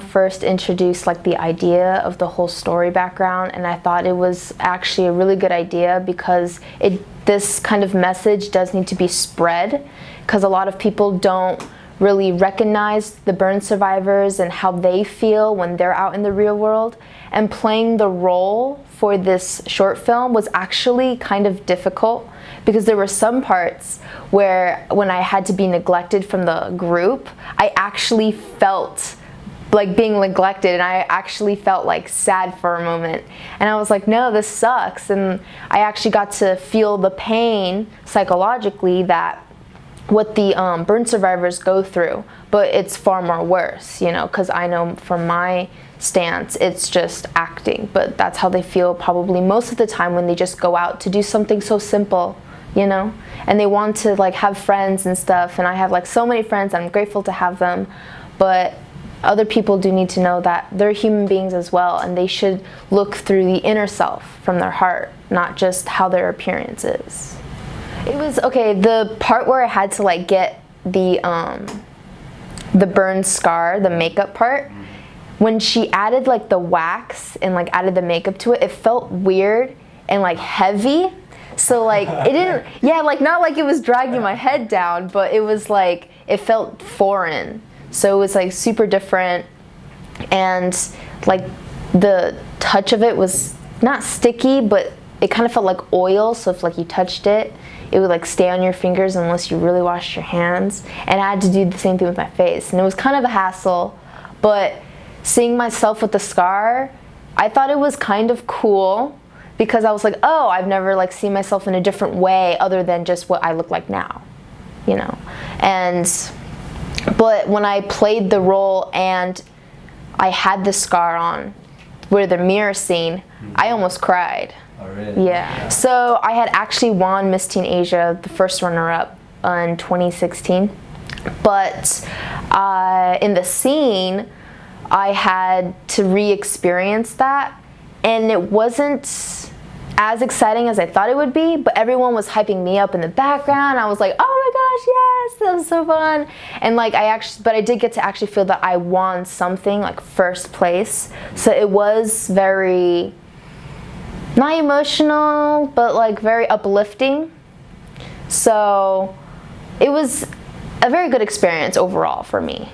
first introduced like the idea of the whole story background and I thought it was actually a really good idea because it this kind of message does need to be spread because a lot of people don't really recognize the burn survivors and how they feel when they're out in the real world and playing the role for this short film was actually kind of difficult because there were some parts where when I had to be neglected from the group, I actually felt like being neglected and I actually felt like sad for a moment. And I was like no this sucks. And I actually got to feel the pain psychologically that what the um, burn survivors go through. But it's far more worse you know because I know from my stance it's just acting. But that's how they feel probably most of the time when they just go out to do something so simple you know? And they want to like have friends and stuff. And I have like so many friends I'm grateful to have them. But other people do need to know that they're human beings as well and they should look through the inner self from their heart not just how their appearance is it was okay the part where I had to like get the um the burn scar the makeup part when she added like the wax and like added the makeup to it it felt weird and like heavy so like it didn't, yeah, like not like it was dragging my head down, but it was like, it felt foreign. So it was like super different and like the touch of it was not sticky, but it kind of felt like oil. So if like you touched it, it would like stay on your fingers unless you really washed your hands. And I had to do the same thing with my face. And it was kind of a hassle, but seeing myself with the scar, I thought it was kind of cool because I was like, oh, I've never like seen myself in a different way other than just what I look like now, you know. And but when I played the role and I had the scar on, where the mirror scene. I almost cried. Oh, really? Yeah. So I had actually won Miss Teen Asia, the first runner-up, in 2016. But uh, in the scene, I had to re-experience that, and it wasn't as exciting as I thought it would be, but everyone was hyping me up in the background. I was like, oh my gosh, yes, that was so fun. And like I actually, but I did get to actually feel that I won something like first place. So it was very, not emotional, but like very uplifting. So it was a very good experience overall for me.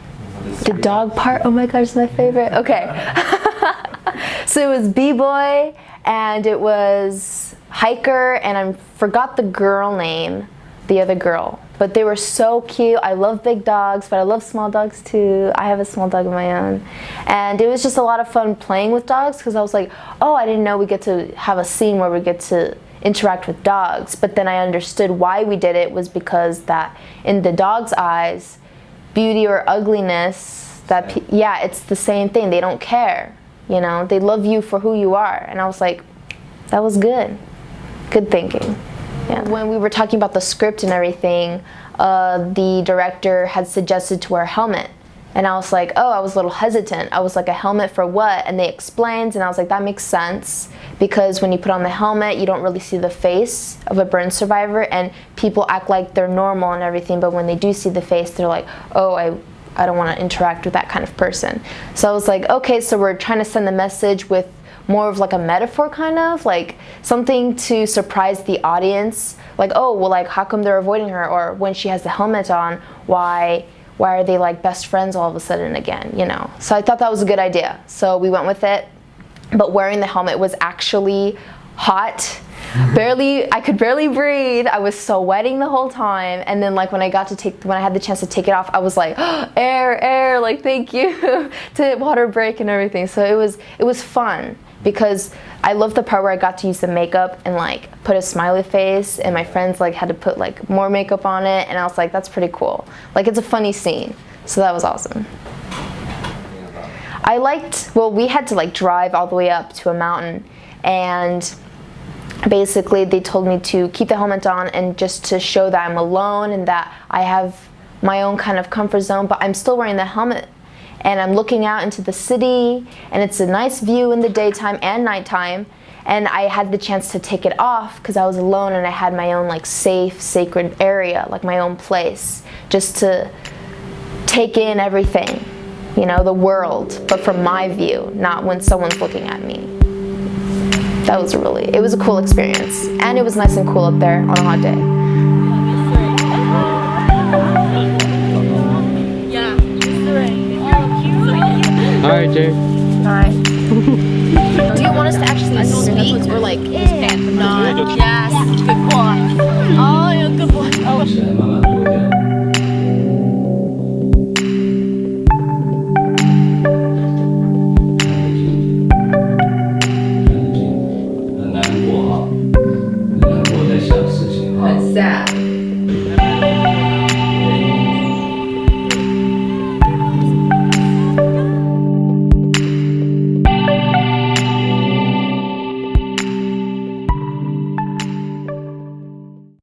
The dog part, oh my gosh, my favorite. Okay. so it was B-Boy and it was Hiker and I forgot the girl name, the other girl. But they were so cute. I love big dogs, but I love small dogs too. I have a small dog of my own. And it was just a lot of fun playing with dogs because I was like, oh, I didn't know we get to have a scene where we get to interact with dogs. But then I understood why we did it was because that in the dog's eyes, beauty or ugliness, that yeah, it's the same thing. They don't care. You know, they love you for who you are. And I was like, that was good. Good thinking. Yeah. When we were talking about the script and everything, uh, the director had suggested to wear a helmet. And I was like, oh, I was a little hesitant. I was like, a helmet for what? And they explained, and I was like, that makes sense. Because when you put on the helmet, you don't really see the face of a burn survivor, and people act like they're normal and everything, but when they do see the face, they're like, oh, I I don't want to interact with that kind of person. So I was like, okay, so we're trying to send the message with more of like a metaphor kind of? Like something to surprise the audience? Like oh well like how come they're avoiding her? Or when she has the helmet on why why are they like best friends all of a sudden again you know? So I thought that was a good idea. So we went with it. But wearing the helmet was actually hot. Barely I could barely breathe. I was sweating the whole time. And then like when I got to take when I had the chance to take it off I was like oh, air air like thank you to water break and everything. So it was it was fun because I love the part where I got to use the makeup and like put a smiley face and my friends like had to put like more makeup on it and I was like that's pretty cool. Like it's a funny scene. So that was awesome. I liked well we had to like drive all the way up to a mountain and basically they told me to keep the helmet on and just to show that I'm alone and that I have my own kind of comfort zone but I'm still wearing the helmet and I'm looking out into the city and it's a nice view in the daytime and nighttime. And I had the chance to take it off because I was alone and I had my own like safe sacred area like my own place just to take in everything you know the world but from my view not when someone's looking at me. That was really it was a cool experience. And it was nice and cool up there on a hot day. Alright, Jay. Alright. Do you want us to actually speak or like yeah. stand? No.